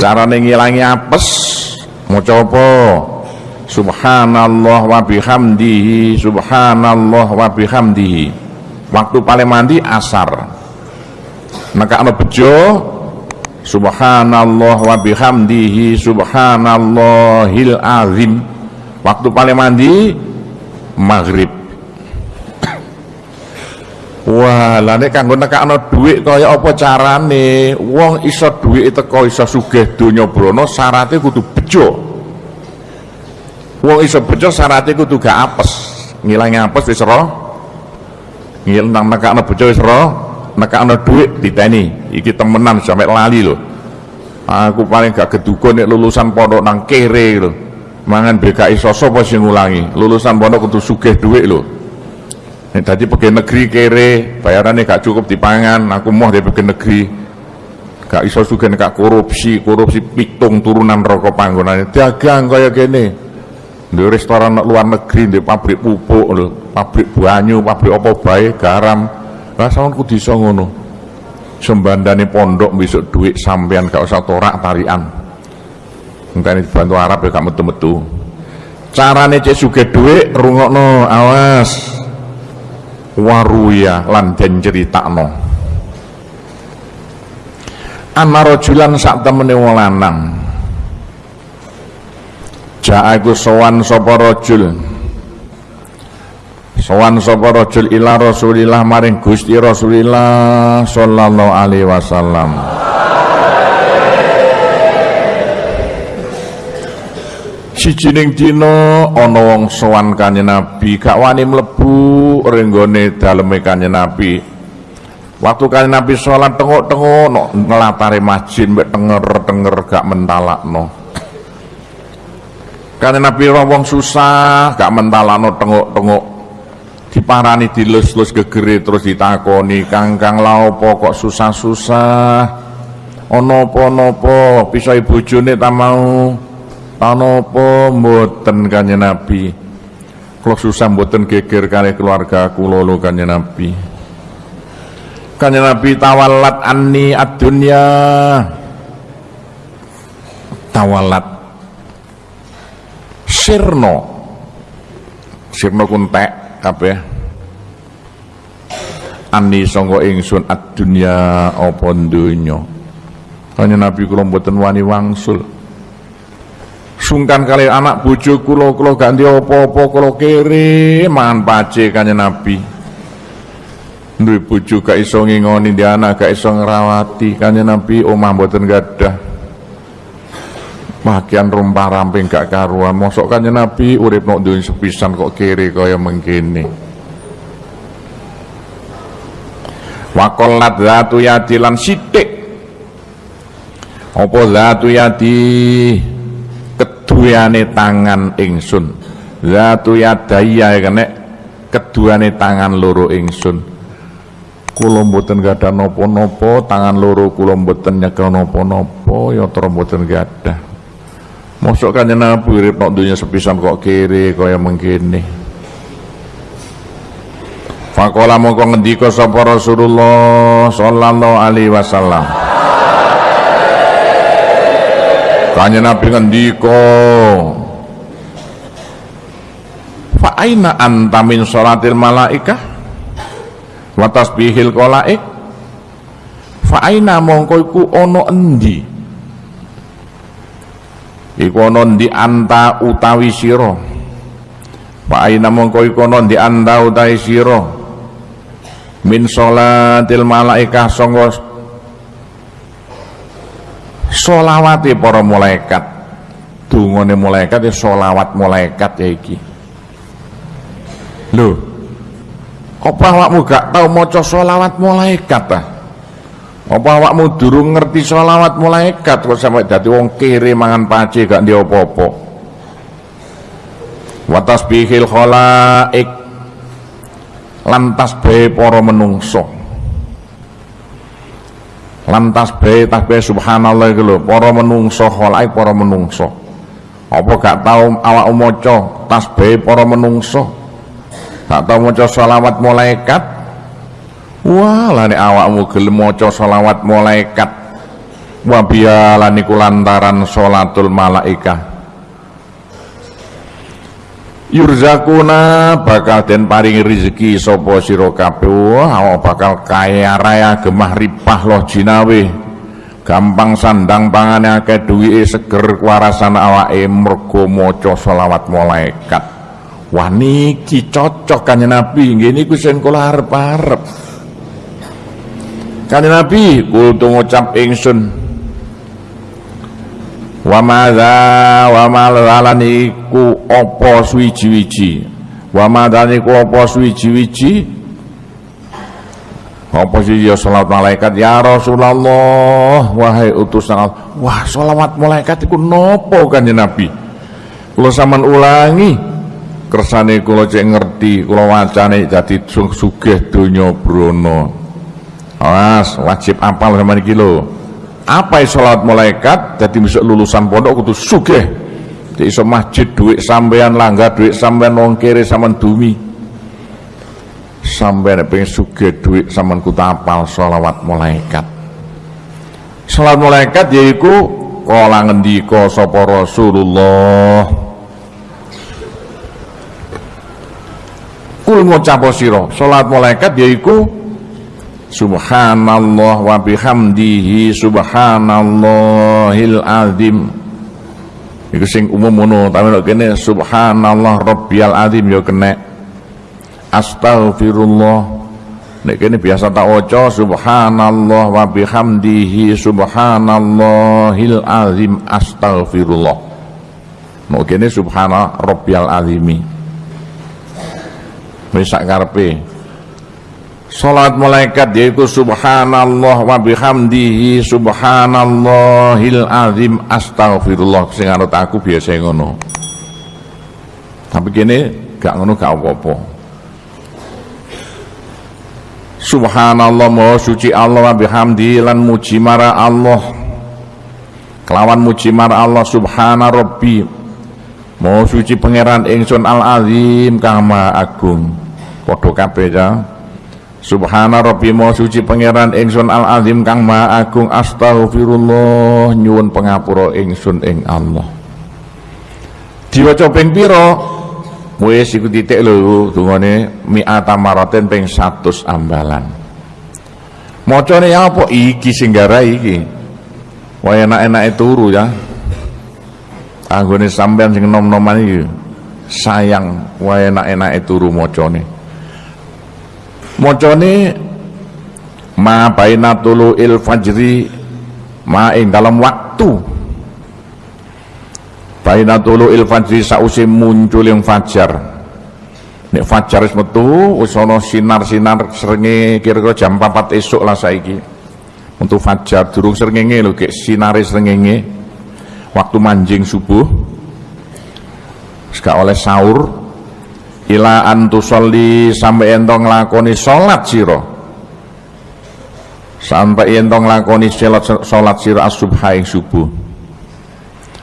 carane ngilangi apes maca apa subhanallah wa bihamdihi subhanallah wa bihamdihi. Waktu paling mandi asar. Maka ana bejo subhanallah wa bihamdihi subhanallahil azim. Waktu paling mandi maghrib Wah, lah nek kanggo nekakno dhuwit kaya apa carane? Wong iso dhuwit teko iso sugih donya brana syaratnya kudu bejo. Wong iso bejo syaratnya kudu gak apes. Ngilangi apes wis ora. Ngilang nekakno bejo wis ora. Nekakno dhuwit diteni. Iki temenan sampe lali lho. Aku paling gak gedukun nek lulusan pondok nang kere lho. Mangan BKI sapa sing ngulangi. Lulusan pondok kudu sugih dhuwit lho. Nek dadi pegawai negeri kere, bayarannya gak cukup dipangan, aku mau dari pegawai negeri. Gak iso juga gak korupsi, korupsi pitung turunan rokok panggonane. Dagang kaya gini. Di restoran luar negeri, di pabrik pupuk lho, pabrik banyu, pabrik apa bae, garam. Lah sawan kudu iso ngono. Sembandane pondok besok duit sampean gak usah torak tarian. Entah dibantu Arab ya gak metu-metu. Carane cek sugih dhuwit rungokno, awas waruya lan den critakno. Ana rajulan sak temene wong lanang. Ja'a iku sowan sapa rajul. Sowan sapa rajul ila Rasulillah maring Gusti Rasulillah sallallahu alaihi wasallam sijining dina ana wong sowan kanjeng Nabi gak wani mlebu renggone daleme kanjeng Nabi. Waktu kanjeng Nabi salat tengok-tengok no, ngelatare masjid mbek tenger-tenger gak mentalakno. Kanjeng Nabi wong susah gak mentalakno tengok-tengok. Diparani dilus-lus gegere terus ditakoni kang-kang la kok susah-susah? Ana apa-napa bisa bojone ta mau Tanopo mboten kanjeng Nabi. Kalau susah mboten geger kali keluarga kula lho kanjeng Nabi. Kanjeng Nabi tawalat anni ad-dunya. Tawalat sirno. Sirno kuntek kabeh. Anni sangga ingsun ad-dunya apa. Kanjeng Nabi kula mboten wani wangsul sungkan kali anak bojo kula kula ganti apa-apa kula kere mangan pace kanjeng Nabi. Duwe bojo gak iso ngingoni di anak gak iso ngrawati kanjeng Nabi omah mboten gadah. Makian rumpah ramping gak karuan. Mosok kanjeng Nabi urip nok duwe sepisan kok kere kaya mengkene. Wakolat zatu yadi lan sitik. Apa zatu yadi keduane tangan ingsun. Zatu yadaya kene keduane tangan loro ingsun. Kula mboten gadah napa-napa tangan loro kula mboten nyekel napa-napa ya tra mboten gadah. Mosok kanjeng Nabi urip nok donya sepisan kok kiri kaya mengkene. Fakola mongko ngendika sapa Rasulullah sallallahu alaihi wasallam Kanjeng Nabi ngendika Fa aina anta min salatil malaikah? Wa tasbihil qalaik Fa mongko iku ana endi? Iku ana ndi anta utawi sira? Fa aina mongko iku ana ndi anta utawi sira? Min salatil malaikah sangga solawati para malaikat. Dungane malaikat ya solawat malaikat ya iki. Lho apa awakmu gak tau maca solawat malaikat ta apa awakmu durung ngerti solawat malaikat kok sampai dadi wong kiri mangan pace gak ndi apa-apa? Wa tasbihil khalaik lan tasbih para menungso lan tasbih tasbih subhanallah iku lho para menungso khalaik para menungso. Apa gak tau awak maca tasbih para menungso? Gak tau maca selawat malaikat? Wah lah nek awakmu gelem maca selawat malaikat. Wa biya lantaran salatul malaikah Yurzakuna bakal den paringi rezeki sapa sira kabeh. Wah bakal kaya raya gemah ripah loh jinawe gampang sandang pangane akeh duwike seger warasan awake mergo maca selawat malaikat. Wah niki cocok kan Nabi. Nggih niku sing kula arep-arep. Nabi kudu ngucap ingsun wa madza wa malalan iku apa suwiji-wiji wa madza apa suwiji-wiji apa sih ya salat malaikat? Ya Rasulullah wahai utusan Allah. Wah salawat malaikat iku nopo kanjeng Nabi? Kula sampean ulangi. Kersane kula cek ngerti kula wacane dadi sugih donya brana awas wajib apal sama iki lho apa sholat malaikat? Jadi bisa lulusan pondok kudu sugih. Di iso masjid duit sampean langga duit sampean wong kiri sampean dumi. Sampean pengen sugih duit sampean kudu apal sholawat malaikat. Sholat malaikat yaiku kala ngendika sapa Rasulullah. Kul ngucap sira salat malaikat yaiku Subhanallah wa bihamdihi subhanallahil azim. Iku sing umum ngono tapi nek kene subhanallah rabbiyal azim ya kena Astaghfirullah. Nek kene biasa tak waca subhanallah wa bihamdihi subhanallahil azim. Astaghfirullah. Nek kene subhana rabbiyal azimi. Wis sak Salat malaikat yaitu subhanallah wa bihamdihi subhanallahil azim astaghfirullah sing anut aku biasa ngono. Tapi kene gak ngono gak apa-apa. Subhanallah maha suci Allah wa bihamdi lan muji mara Allah. Kelawan muji mara Allah subhana rabbi. Maha suci pangeran ingsun al azim kang agung. Padha kabeh ya. Subhana Rabbi mau suci pangeran ingsun al azim kang maha agung astaghfirullah nyuwun pengapura ingsun ing Allah. Diwaca ping pira? Wis iku titik lho dungane mi'ata maraten ping 100 ambalan. Macane apa iki sing garai iki? Wah enak-enake turu ya. Anggone sampean sing nom-noman iki sayang wah enak-enake turu macane mocone ma baina il fajri ma ing dalam waktu. Baina il fajri sausi muncul yang fajar. Nek fajar wis metu wis ana sinar-sinar srenge kira-kira jam 4 esuk lah saiki. Untuk fajar durung srengenge lho kek sinare srengenge. Waktu manjing subuh. Gak oleh sahur ila antusolli sampai entong lakoni sholat siro. Sampai entong lakoni sholat, sholat siro asubha ing subuh.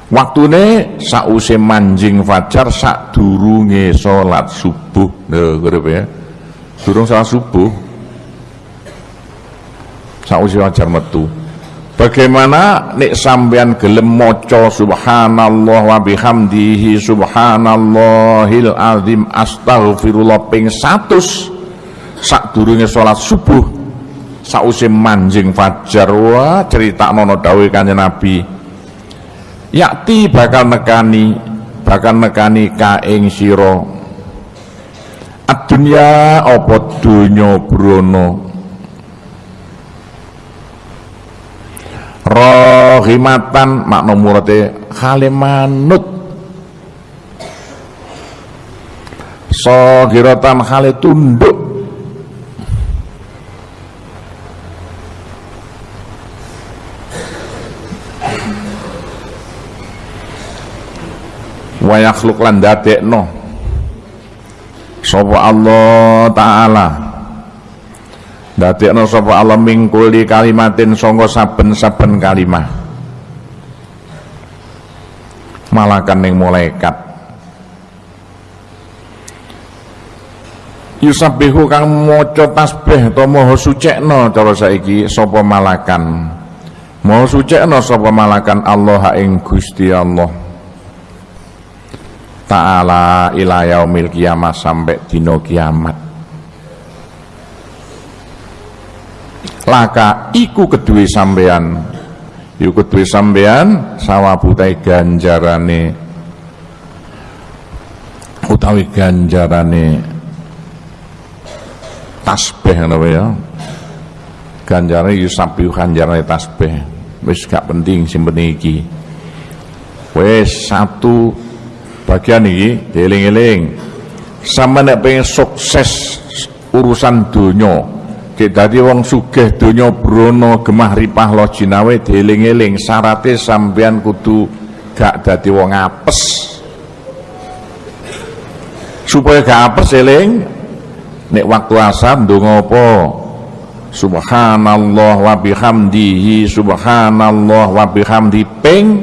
Waktune sause manjing fajar sak durunge sholat subuh. Lho ya. Durung sholat subuh. Sause fajar metu Bagaimana nek sampean gelem maca subhanallah wa bihamdihi subhanallahil azim astaghfirullah ping 100 sadurunge salat subuh sause manjing fajar. Wah cerita nono dawuh kanjeng Nabi. Yakti bakal nekani bakal nekani ka ing sira. Adunya apa donya brono rohimatan makna murate khale manut sogiratan khale tunduk wayakhluk lan dadekno. Sapa Allah taala dadekno sapa Allah mingkuli kalimatin sangka saben-saben kalimah. Malakan ning malaikat. Yusabbihu kang maca tasbih utawa maha sucekno cara saiki sapa malakan. Mau sucekno sapa malakan Allah ing Gusti Allah. Taala ila yaumil sampai dino kiamat laka iku kedue sampean. Iku kedue sampean sawabutai ganjarane. Utawi ganjarane tasbih ngono ya. Ganjarane yusabihu ganjarane tasbih. Wis gak penting simpen iki. Wis satu bagian iki dieling-eling. Sama nek pengen sukses urusan dunia kita dadi wong sugih donya brono gemah ripah lo jinawe dieling-eling. Syaratnya sampean kudu gak dadi wong apes. Supaya gak apes eling nek waktu asam ndonga apa? Subhanallah wa bihamdihi subhanallah wa bihamdi ping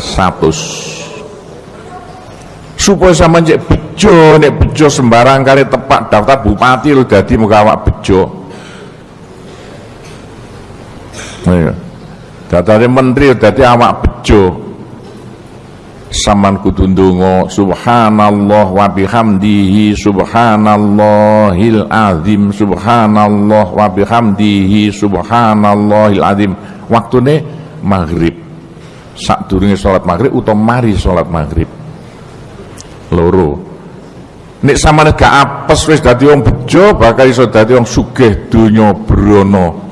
100 supaya sama cek bejo nek bejo sembarang kali tepak daftar bupati lu dadi muka awak bejo iya. Daftar menteri dadi awak bejo. Saman kudu ndonga subhanallah wa bihamdihi subhanallahil azim subhanallah wa bihamdihi subhanallahil azim. Waktune maghrib. Sadurunge salat maghrib utawa mari salat maghrib. Loro. Nek samane gak apes wis dadi wong bejo bakal iso dadi wong sugih donya brana